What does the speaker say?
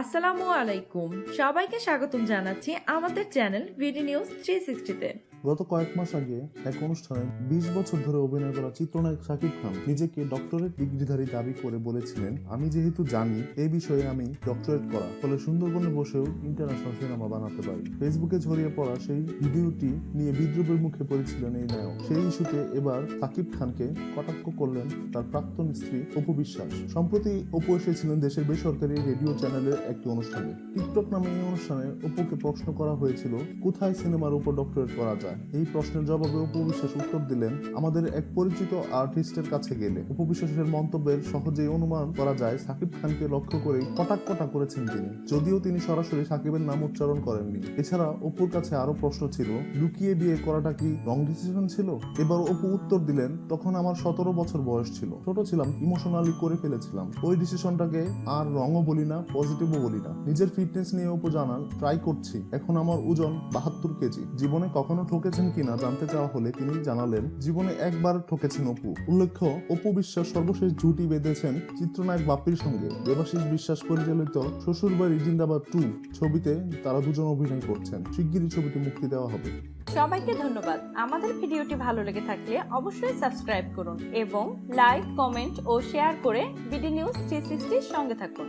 আসসালামু আলাইকুম। সবাইকে স্বাগতম জানাচ্ছি আমাদের চ্যানেল ভিডি নিউজ থ্রি সিক্সটিতে গত কয়েক মাস আগে এক অনুষ্ঠানে বিশ বছর ধরে অভিনয় করা চিত্রনায়ক শাকিব খান নিজেকে ডক্টরেট ডিগ্রিধারী দাবি করে বলেছিলেন, আমি যেহেতু জানি এই বিষয়ে আমি ডক্টরেট করা, ফলে সুন্দরবনে বসেও ইন্টারন্যাশনাল সিনেমা বানাতে পারি। ফেসবুকে ছড়িয়ে পড়া সেই ভিডিওটি নিয়ে বিদ্রুপের মুখে পড়েছিলেন এই নায়ক। সেই ইস্যুতে এবার শাকিব খানকে কটাক্ষ করলেন তার প্রাক্তন স্ত্রী অপু বিশ্বাস। সম্প্রতি অপু এসেছিলেন দেশের বেসরকারি রেডিও চ্যানেলের একটি অনুষ্ঠানে। টিকটক নামে এই অনুষ্ঠানে অপুকে প্রশ্ন করা হয়েছিল, কোথায় সিনেমার উপর ডক্টরেট করা যায়? এই প্রশ্নের জবাবে অপু বিশ্বাস উত্তর দিলেন, আমাদের এক পরিচিত আর্টিস্টের কাছে গেলে। অপু বিশ্বাসের মন্তব্যের সহজেই অনুমান করা যায়, সাকিব খানকে লক্ষ্য করেই কটাক্ষটা করেছেন তিনি। যদিও তিনি সরাসরি সাকিবের নাম উচ্চারণ করেননি। এছাড়া অপুর কাছে আরও প্রশ্ন ছিল, লুকিয়ে বিয়ে করাটা কি রং ডিসিশন ছিল? এবার অপু উত্তর দিলেন, তখন আমার সতেরো বছর বয়স ছিল। ছোট ছিলাম, ইমোশনালি করে ফেলেছিলাম। ওই ডিসিশনটাকে আর রঙও বলি না পজিটিভও বলি না নিজের ফিটনেস নিয়ে অপু জানান ট্রাই করছি। এখন আমার ওজন বাহাত্তর কেজি। জীবনে কখনো ঠকেছেন কিনা জানতে চাওয়া হলে তিনি জানালেন, জীবনে একবার ঠকেছেন অপু। উল্লেখ্য, অপু বিশ্বাস সর্বশেষ জুটি বেঁধেছেন চিত্রনায়ক বাপ্পির সঙ্গে। দেবাশিস বিশ্বাস পরিচালিত শ্বশুরবাড়ি জিন্দাবাদ টু ছবিতে তারা দুজন অভিনয় করছেন। শিগগিরই ছবিটি মুক্তি দেওয়া হবে। সবাইকে ধন্যবাদ। আমাদের ভিডিওটি ভালো লেগে থাকলে অবশ্যই সাবস্ক্রাইব করুন এবং লাইক, কমেন্ট ও শেয়ার করে বিডি নিউজ থ্রি সঙ্গে থাকুন।